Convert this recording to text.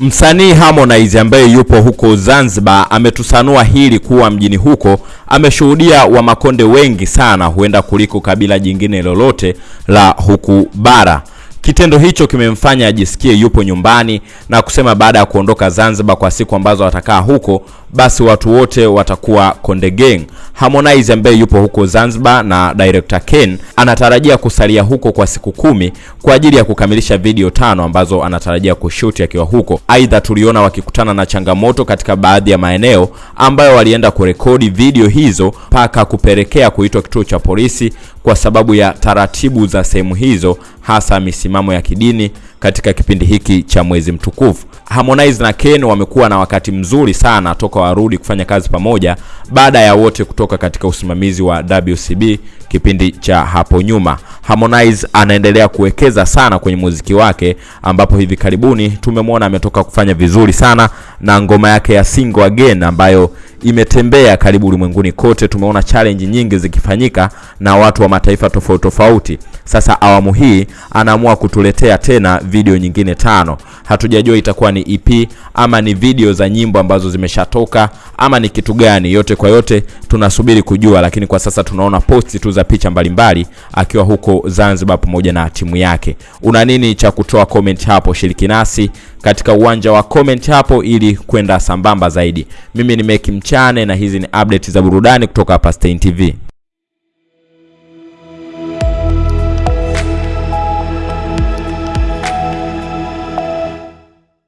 Msanii Harmonize ambaye yupo huko Zanzibar ametusanua hili kuwa mjini huko ameshuhudia Wamakonde wengi sana huenda kuliko kabila jingine lolote la huku bara. Kitendo hicho kimemfanya ajisikie yupo nyumbani na kusema baada ya kuondoka Zanzibar kwa siku ambazo watakaa huko, basi watu wote watakuwa Konde Gang. Harmonize ambaye yupo huko Zanzibar na director Ken anatarajia kusalia huko kwa siku kumi kwa ajili ya kukamilisha video tano ambazo anatarajia kushuti akiwa huko. Aidha, tuliona wakikutana na changamoto katika baadhi ya maeneo ambayo walienda kurekodi video hizo mpaka kupelekea kuitwa kituo cha polisi kwa sababu ya taratibu za sehemu hizo, hasa misimamo ya kidini katika kipindi hiki cha mwezi mtukufu. Harmonize na Ken wamekuwa na wakati mzuri sana toka warudi kufanya kazi pamoja baada ya wote kutoka katika usimamizi wa WCB kipindi cha hapo nyuma. Harmonize anaendelea kuwekeza sana kwenye muziki wake ambapo hivi karibuni tumemwona ametoka kufanya vizuri sana na ngoma yake ya Single Again ambayo imetembea karibu ulimwenguni kote. Tumeona challenge nyingi zikifanyika na watu wa mataifa tofauti tofauti. Sasa awamu hii anaamua kutuletea tena video nyingine tano. Hatujajua itakuwa ni EP ama ni video za nyimbo ambazo zimeshatoka ama ni kitu gani. Yote kwa yote tunasubiri kujua, lakini kwa sasa tunaona posti tu za picha mbalimbali akiwa huko Zanzibar pamoja na timu yake. Una nini cha kutoa comment hapo? Shiriki nasi katika uwanja wa comment hapo ili kwenda sambamba zaidi. Mimi ni Meki Mchane na hizi ni update za burudani kutoka hapa Stein TV.